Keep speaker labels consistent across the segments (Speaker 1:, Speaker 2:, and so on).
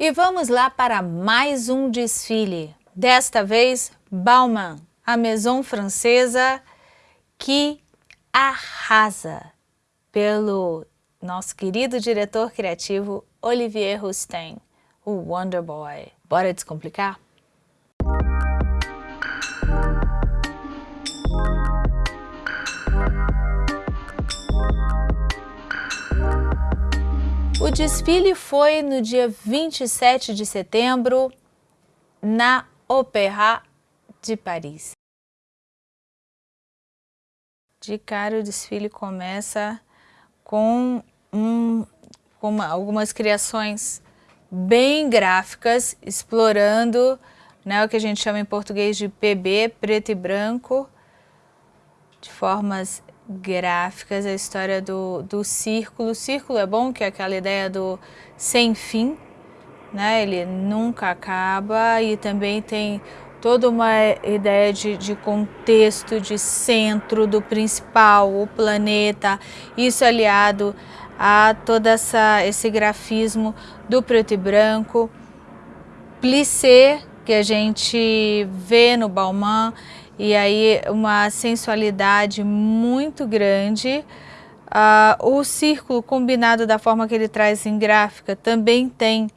Speaker 1: E vamos lá para mais um desfile. Desta vez, Bauman, a maison francesa que arrasa pelo nosso querido diretor criativo Olivier Rousteing, o Wonder Boy. Bora descomplicar? Desfile foi no dia 27 de setembro na Opéra de Paris. De cara o desfile começa com, um, com uma, algumas criações bem gráficas, explorando né, o que a gente chama em português de PB, preto e branco, de formas gráficas, a história do, do círculo. O círculo é bom, que é aquela ideia do sem fim, né? ele nunca acaba e também tem toda uma ideia de, de, contexto, de centro, do principal, o planeta, isso aliado a todo essa, esse grafismo do preto e branco. Plissé, que a gente vê no Balmain, e aí uma sensualidade muito grande. Uh, o círculo combinado da forma que ele traz em gráfica também tem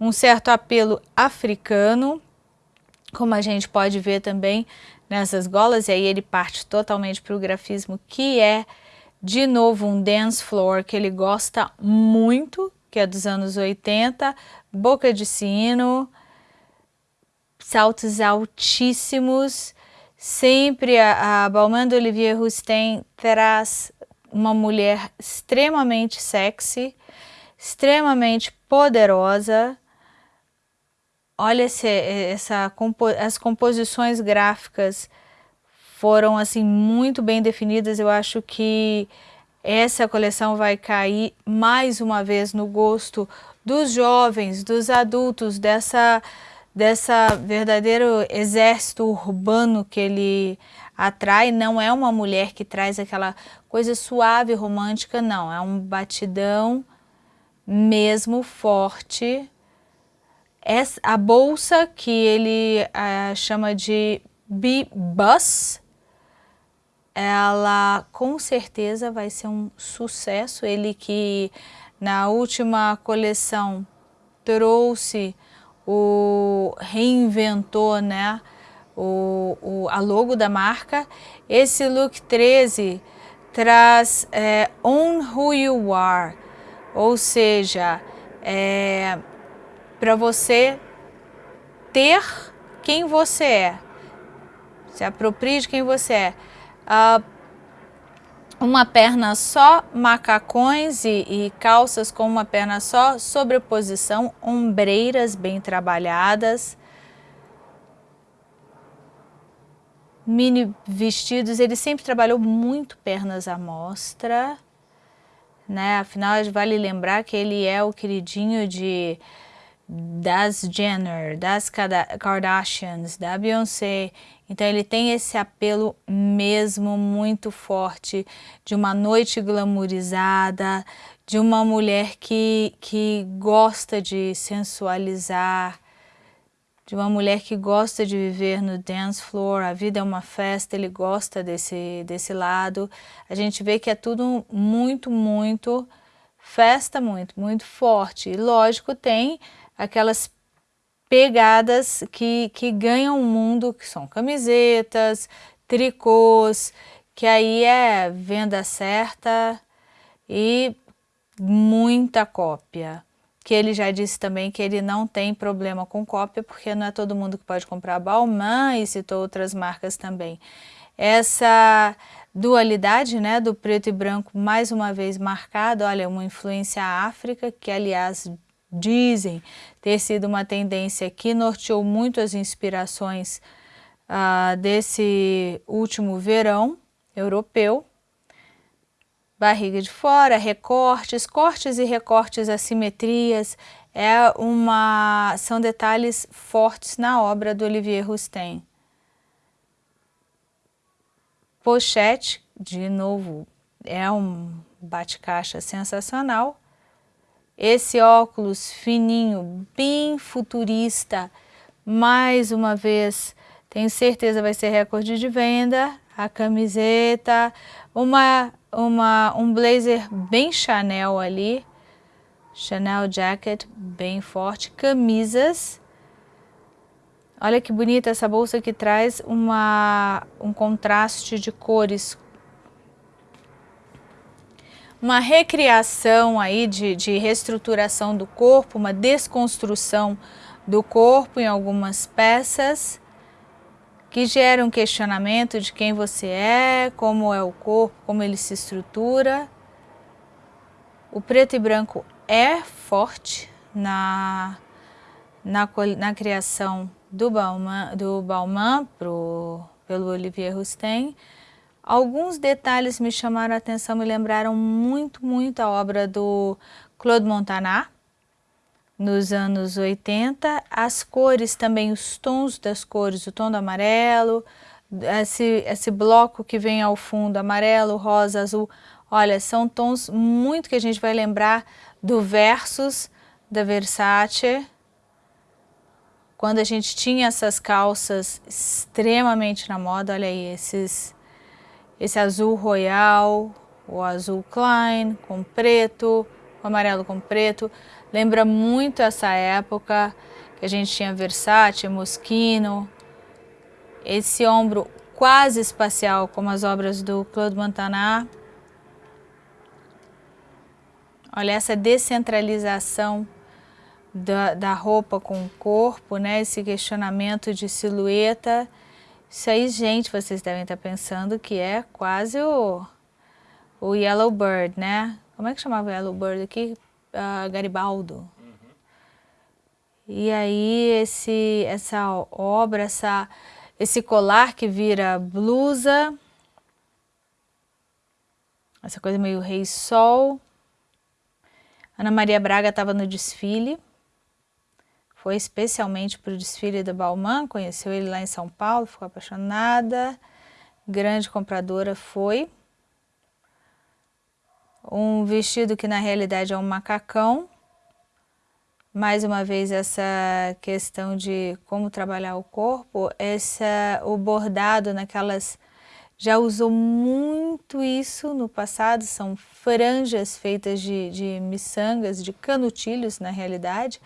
Speaker 1: um certo apelo africano, como a gente pode ver também nessas golas, e aí ele parte totalmente para o grafismo, que é, de novo, um dance floor que ele gosta muito, que é dos anos 80, boca de sino, saltos altíssimos, Sempre a, a Balmain Olivier Rousteing traz uma mulher extremamente sexy, extremamente poderosa. Olha esse, essa, as composições gráficas foram assim muito bem definidas. Eu acho que essa coleção vai cair mais uma vez no gosto dos jovens, dos adultos, dessa dessa verdadeiro exército urbano que ele atrai, não é uma mulher que traz aquela coisa suave, romântica, não, é um batidão mesmo forte. Essa, a bolsa que ele uh, chama de B-Bus, ela com certeza vai ser um sucesso. Ele que na última coleção trouxe o reinventou né, o, o, a logo da marca. Esse look 13 traz é, Own Who You Are, ou seja, é, para você ter quem você é, se aproprie de quem você é. Uh, uma perna só, macacões e, e, calças com uma perna só, sobreposição, ombreiras bem trabalhadas, mini vestidos, ele sempre trabalhou muito pernas à mostra, né? Afinal, vale lembrar que ele é o queridinho de das Jenner, das Kardashians, da Beyoncé, então ele tem esse apelo mesmo muito forte de uma noite glamourizada, de uma mulher que, que gosta de sensualizar, de uma mulher que gosta de viver no dance floor, a vida é uma festa, ele gosta desse, desse lado. A gente vê que é tudo muito, muito festa, muito, muito forte. E lógico, tem aquelas pegadas que, que ganham o mundo, que são camisetas, tricôs, que aí é venda certa e muita cópia. Que ele já disse também que ele não tem problema com cópia, porque não é todo mundo que pode comprar Balmain e citou outras marcas também. Essa dualidade né, do preto e branco mais uma vez marcada, olha, uma influência África, que aliás dizem ter sido uma tendência que norteou muito as inspirações uh, desse último verão europeu. Barriga de fora, recortes, cortes e recortes, assimetrias, é uma, são detalhes fortes na obra do Olivier Rousteing. Pochete, de novo, é um bate-caixa sensacional, esse óculos fininho, bem futurista, mais uma vez, tenho certeza vai ser recorde de venda, a camiseta, uma, uma, um blazer bem Chanel ali, Chanel Jacket, bem forte, camisas, olha que bonita essa bolsa que traz uma, um contraste de cores uma recriação aí de, de reestruturação do corpo, uma desconstrução do corpo em algumas peças que geram um questionamento de quem você é, como é o corpo, como ele se estrutura. O preto e branco é forte na, na, na criação do Bauman, do Bauman pro, pelo Olivier Rousteing, Alguns detalhes me chamaram a atenção, me lembraram muito, muito a obra do Claude Montagnat, nos anos 80. As cores também, os tons das cores, o tom do amarelo, esse, esse bloco que vem ao fundo, amarelo, rosa, azul. Olha, são tons muito que a gente vai lembrar do Versus da Versace, quando a gente tinha essas calças extremamente na moda, olha aí, esses esse azul royal, o azul Klein com preto, o amarelo com preto, lembra muito essa época que a gente tinha Versace, Moschino, esse ombro quase espacial como as obras do Claude Montagnat. Olha essa descentralização da, da roupa com o corpo, né? esse questionamento de silhueta isso aí, gente, vocês devem estar pensando que é quase o, o Yellow Bird, né? Como é que chamava Yellow Bird aqui? Uh, Garibaldo. E aí esse, essa obra, essa, esse colar que vira blusa, essa coisa meio rei sol. Ana Maria Braga estava no desfile foi especialmente para o desfile da Balmain, conheceu ele lá em São Paulo, ficou apaixonada, grande compradora foi. Um vestido que na realidade é um macacão, mais uma vez essa questão de como trabalhar o corpo, essa, o bordado naquelas, já usou muito isso no passado, são franjas feitas de, de miçangas, de canutilhos na realidade,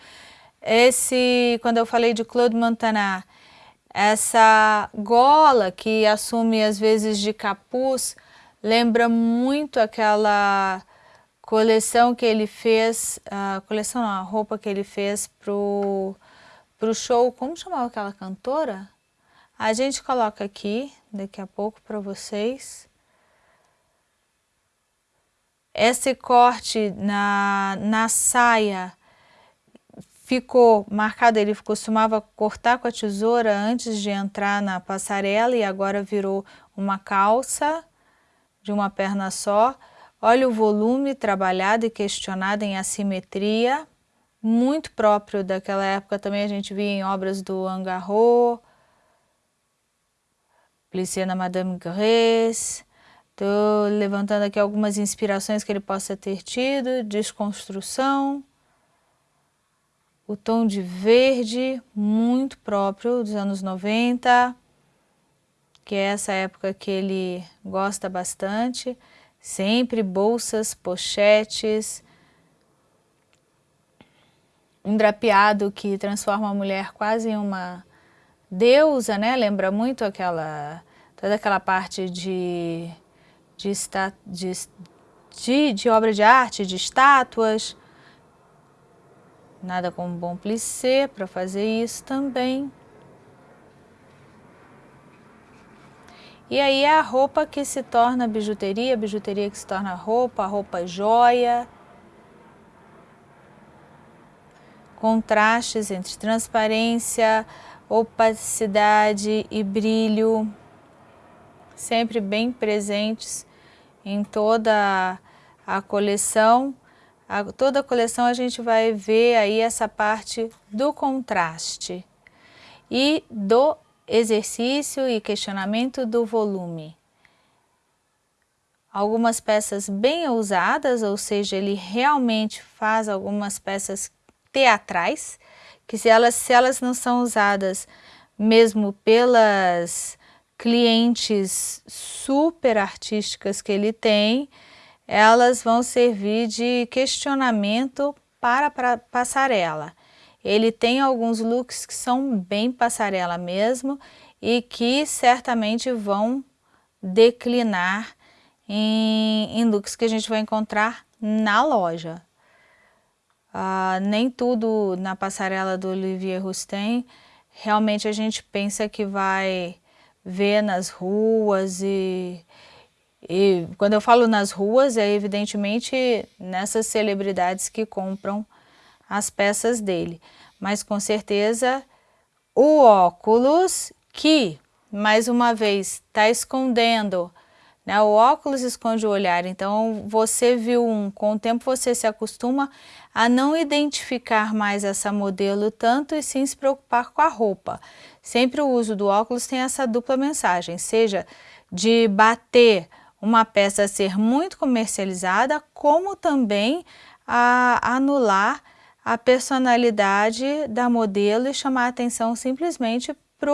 Speaker 1: esse, quando eu falei de Claude Montagnat, essa gola que assume às vezes de capuz, lembra muito aquela coleção que ele fez, a coleção não, a roupa que ele fez pro, pro show, como chamava aquela cantora? A gente coloca aqui, daqui a pouco para vocês. Esse corte na, na saia ficou marcado, ele costumava cortar com a tesoura antes de entrar na passarela e agora virou uma calça de uma perna só. Olha o volume trabalhado e questionado em assimetria, muito próprio daquela época também a gente via em obras do Angarro, Plissé na Madame Grèce. Estou levantando aqui algumas inspirações que ele possa ter tido, desconstrução o tom de verde muito próprio dos anos 90, que é essa época que ele gosta bastante, sempre bolsas, pochetes, um drapeado que transforma a mulher quase em uma deusa, né? Lembra muito aquela, toda aquela parte de, de, de, de, de obra de arte, de estátuas, Nada como bom plissé para fazer isso também. E aí é a roupa que se torna bijuteria, a bijuteria que se torna roupa, a roupa joia. Contrastes entre transparência, opacidade e brilho, sempre bem presentes em toda a coleção. A, toda a coleção a gente vai ver aí essa parte do contraste e do exercício e questionamento do volume. algumas peças bem ousadas, ou seja, ele realmente faz algumas peças teatrais, que se elas, se elas não são usadas mesmo pelas clientes super artísticas que ele tem, elas vão servir de questionamento para a passarela. Ele tem alguns looks que são bem passarela mesmo e que certamente vão declinar em, em looks que a gente vai encontrar na loja. Uh, nem tudo na passarela do Olivier Rousteing realmente a gente pensa que vai ver nas ruas e, e quando eu falo nas ruas é evidentemente nessas celebridades que compram as peças dele. Mas com certeza o óculos que, mais uma vez, está escondendo, né? o óculos esconde o olhar, então você viu um, com o tempo você se acostuma a não identificar mais essa modelo tanto e sim se preocupar com a roupa. Sempre o uso do óculos tem essa dupla mensagem, seja de bater uma peça ser muito comercializada, como também a anular a personalidade da modelo e chamar atenção simplesmente para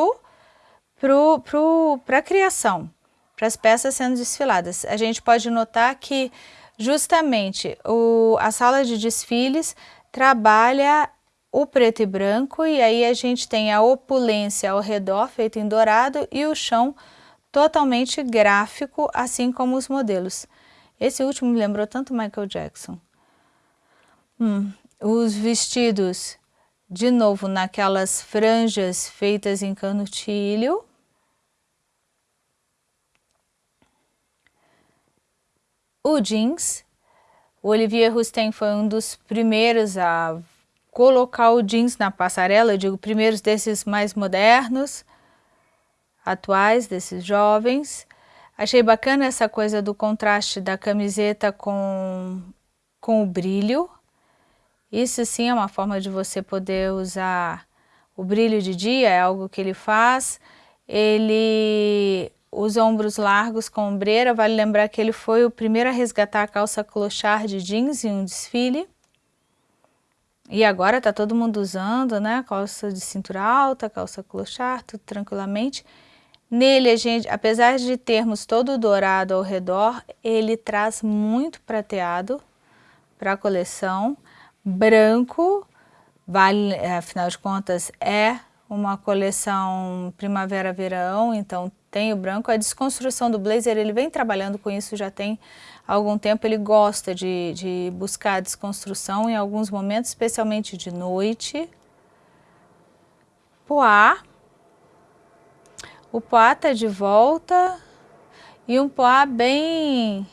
Speaker 1: pro, pro, a criação, para as peças sendo desfiladas. A gente pode notar que justamente o, a sala de desfiles trabalha o preto e branco e aí a gente tem a opulência ao redor feito em dourado e o chão totalmente gráfico, assim como os modelos. Esse último me lembrou tanto Michael Jackson. Hum, os vestidos, de novo, naquelas franjas feitas em canutilho. O jeans, o Olivier Rousteing foi um dos primeiros a colocar o jeans na passarela, eu digo primeiros desses mais modernos, atuais, desses jovens. Achei bacana essa coisa do contraste da camiseta com, com o brilho, isso sim é uma forma de você poder usar o brilho de dia, é algo que ele faz. Ele usa ombros largos com ombreira, vale lembrar que ele foi o primeiro a resgatar a calça clochard de jeans em um desfile. E agora está todo mundo usando, né? Calça de cintura alta, calça clochard, tudo tranquilamente. Nele, a gente, apesar de termos todo dourado ao redor, ele traz muito prateado para a coleção branco, vale, afinal de contas é uma coleção primavera-verão, então tem o branco. A desconstrução do blazer, ele vem trabalhando com isso já tem algum tempo, ele gosta de, de buscar a desconstrução em alguns momentos, especialmente de noite. Poá, o poá está de volta e um poá bem,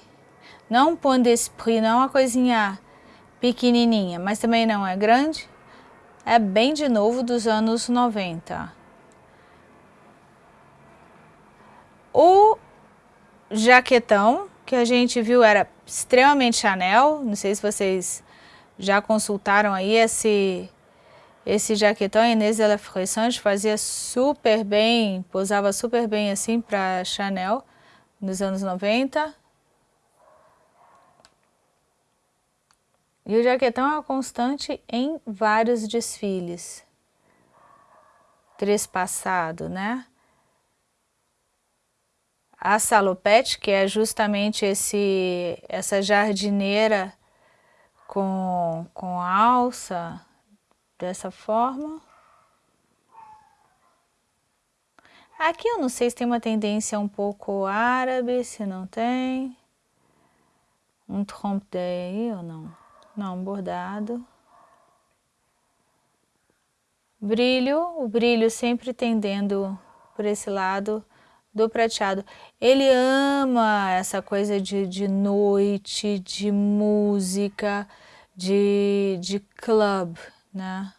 Speaker 1: não um point d'esprit, não uma coisinha pequenininha, mas também não é grande. É bem de novo dos anos 90. O jaquetão que a gente viu era extremamente Chanel, não sei se vocês já consultaram aí esse, esse jaquetão, Inês de la Fressante fazia super bem, posava super bem assim para Chanel nos anos 90. E o jaquetão é uma constante em vários desfiles. Trespassado, né? A salopete, que é justamente esse, essa jardineira com, com alça, dessa forma. Aqui eu não sei se tem uma tendência um pouco árabe, se não tem. Um trompe aí ou não? não bordado. Brilho, o brilho sempre tendendo por esse lado do prateado. Ele ama essa coisa de, de noite, de música, de, de club, né?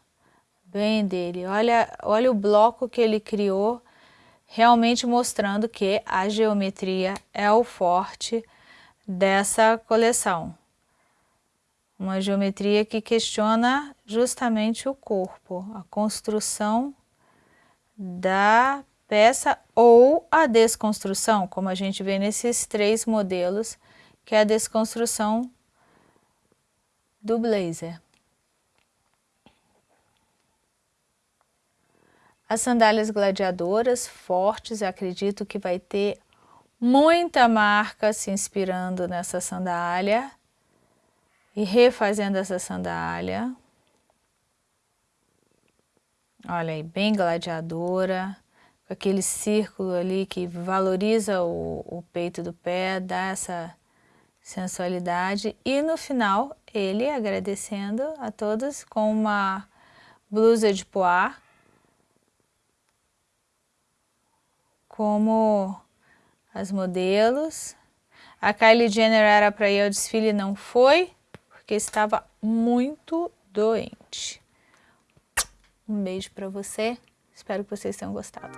Speaker 1: Bem dele. Olha, olha o bloco que ele criou, realmente mostrando que a geometria é o forte dessa coleção. Uma geometria que questiona justamente o corpo, a construção da peça ou a desconstrução, como a gente vê nesses três modelos que é a desconstrução do blazer. As sandálias gladiadoras fortes, acredito que vai ter muita marca se inspirando nessa sandália e refazendo essa sandália. Olha aí, bem gladiadora, com aquele círculo ali que valoriza o, o peito do pé, dá essa sensualidade. E no final, ele agradecendo a todos com uma blusa de poá, como as modelos. A Kylie Jenner era para ir ao desfile não foi, porque estava muito doente. Um beijo para você, espero que vocês tenham gostado.